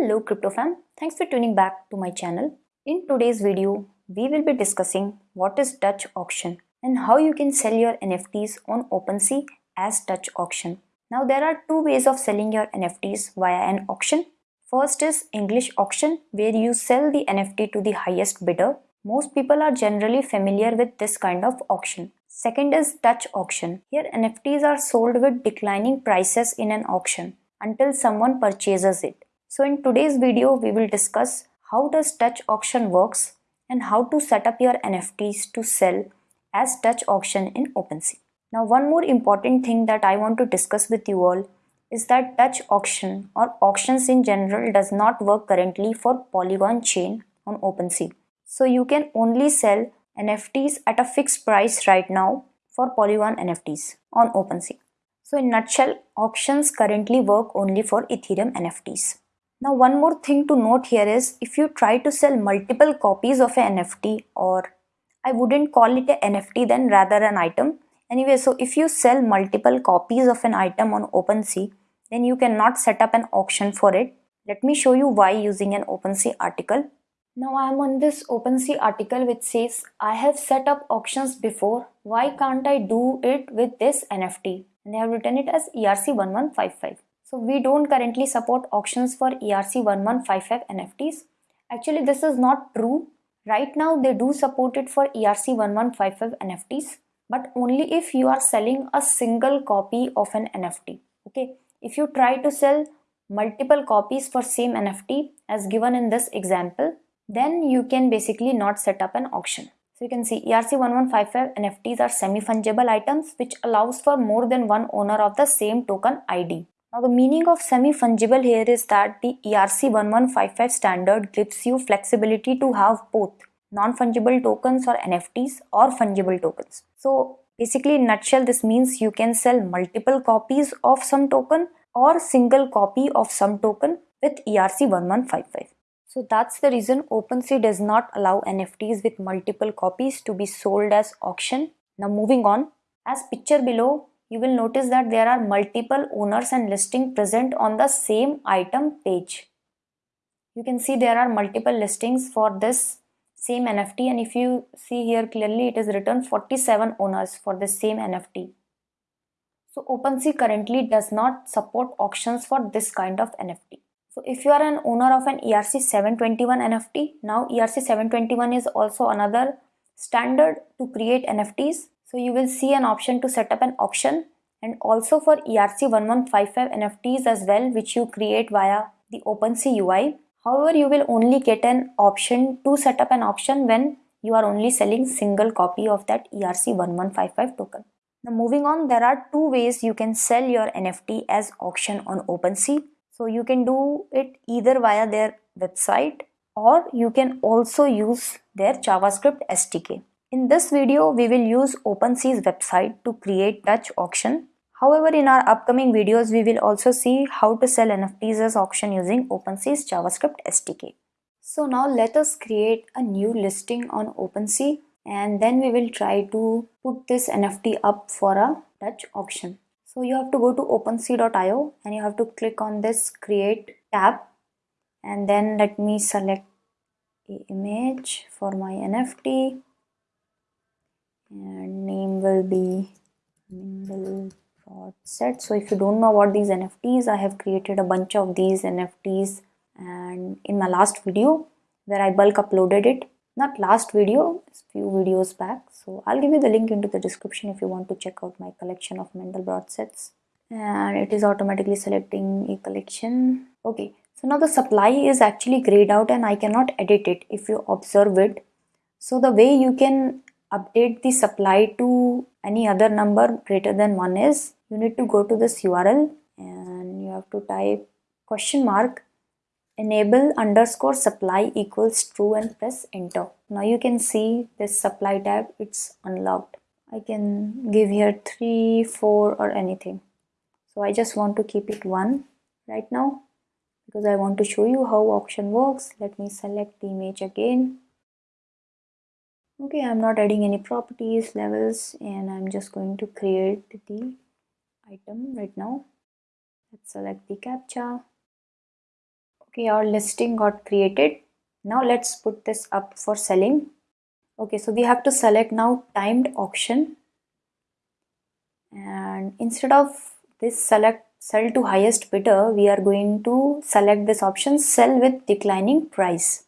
Hello crypto CryptoFam, thanks for tuning back to my channel. In today's video, we will be discussing what is Dutch auction and how you can sell your NFTs on OpenSea as Dutch auction. Now there are two ways of selling your NFTs via an auction. First is English auction where you sell the NFT to the highest bidder. Most people are generally familiar with this kind of auction. Second is Dutch auction. Here NFTs are sold with declining prices in an auction until someone purchases it. So in today's video, we will discuss how does Dutch auction works and how to set up your NFTs to sell as Dutch auction in OpenSea. Now one more important thing that I want to discuss with you all is that Dutch auction or auctions in general does not work currently for Polygon chain on OpenSea. So you can only sell NFTs at a fixed price right now for Polygon NFTs on OpenSea. So in nutshell, auctions currently work only for Ethereum NFTs. Now one more thing to note here is if you try to sell multiple copies of an NFT or I wouldn't call it an NFT then rather an item. Anyway, so if you sell multiple copies of an item on OpenSea, then you cannot set up an auction for it. Let me show you why using an OpenSea article. Now I am on this OpenSea article which says I have set up auctions before. Why can't I do it with this NFT? And they have written it as ERC1155. So we don't currently support auctions for ERC1155 NFTs. Actually, this is not true. Right now, they do support it for ERC1155 NFTs, but only if you are selling a single copy of an NFT. Okay, if you try to sell multiple copies for same NFT as given in this example, then you can basically not set up an auction. So you can see ERC1155 NFTs are semi-fungible items which allows for more than one owner of the same token ID. Now the meaning of semi-fungible here is that the ERC1155 standard gives you flexibility to have both non-fungible tokens or NFTs or fungible tokens. So basically in nutshell this means you can sell multiple copies of some token or single copy of some token with ERC1155. So that's the reason OpenSea does not allow NFTs with multiple copies to be sold as auction. Now moving on, as picture below you will notice that there are multiple owners and listing present on the same item page. You can see there are multiple listings for this same NFT and if you see here clearly it is written 47 owners for the same NFT. So OpenSea currently does not support auctions for this kind of NFT. So if you are an owner of an ERC721 NFT, now ERC721 is also another standard to create NFTs so you will see an option to set up an auction and also for ERC1155 NFTs as well which you create via the OpenSea UI. However, you will only get an option to set up an auction when you are only selling single copy of that ERC1155 token. Now moving on, there are two ways you can sell your NFT as auction on OpenSea. So you can do it either via their website or you can also use their JavaScript SDK. In this video, we will use OpenSea's website to create Dutch auction. However, in our upcoming videos, we will also see how to sell NFTs as auction using OpenSea's JavaScript SDK. So now let us create a new listing on OpenSea and then we will try to put this NFT up for a Dutch auction. So you have to go to OpenSea.io and you have to click on this create tab and then let me select image for my NFT will be nimble set. So if you don't know what these nfts i have created a bunch of these nfts and in my last video where i bulk uploaded it not last video few videos back. So i'll give you the link into the description if you want to check out my collection of mandelbrot sets. And it is automatically selecting a collection. Okay so now the supply is actually grayed out and i cannot edit it if you observe it. So the way you can update the supply to any other number greater than 1 is you need to go to this URL and you have to type question mark enable underscore supply equals true and press enter. Now you can see this supply tab it's unlocked. I can give here 3, 4 or anything. So I just want to keep it 1 right now because I want to show you how auction works. Let me select the image again okay i'm not adding any properties levels and i'm just going to create the item right now. Let's select the captcha. Okay our listing got created. Now let's put this up for selling. Okay so we have to select now timed auction. And instead of this select sell to highest bidder we are going to select this option sell with declining price.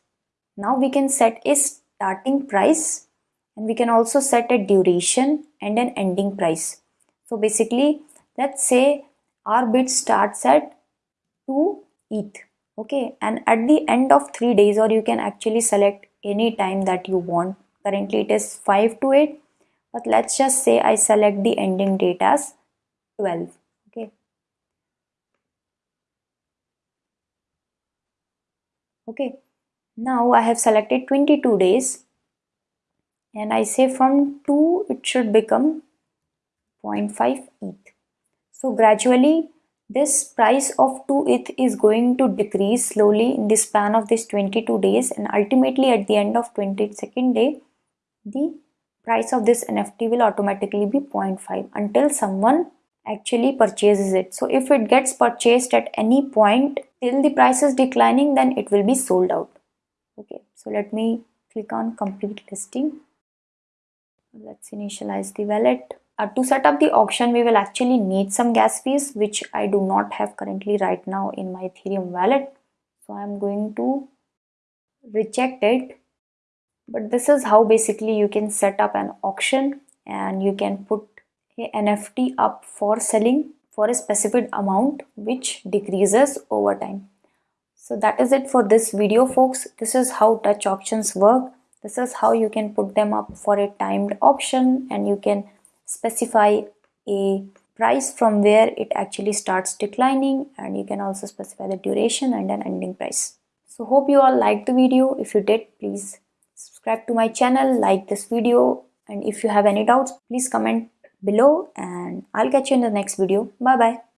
Now we can set a starting price and we can also set a duration and an ending price. So basically let's say our bid starts at 2 ETH okay? And at the end of three days or you can actually select any time that you want. Currently it is 5 to 8 but let's just say I select the ending date as 12 okay? Okay now I have selected 22 days and I say from 2 it should become 0.5 ETH so gradually this price of 2 ETH is going to decrease slowly in the span of this 22 days and ultimately at the end of 22nd day, the price of this NFT will automatically be 0.5 until someone actually purchases it. So if it gets purchased at any point till the price is declining then it will be sold out. Okay, so let me click on complete listing. Let's initialize the wallet. Uh, to set up the auction, we will actually need some gas fees, which I do not have currently right now in my Ethereum wallet. So I'm going to reject it. But this is how basically you can set up an auction and you can put a NFT up for selling for a specific amount which decreases over time. So that is it for this video folks. This is how Dutch auctions work. This is how you can put them up for a timed option and you can specify a price from where it actually starts declining and you can also specify the duration and an ending price. So hope you all liked the video. If you did, please subscribe to my channel, like this video and if you have any doubts, please comment below and I'll catch you in the next video. Bye bye.